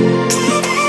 Música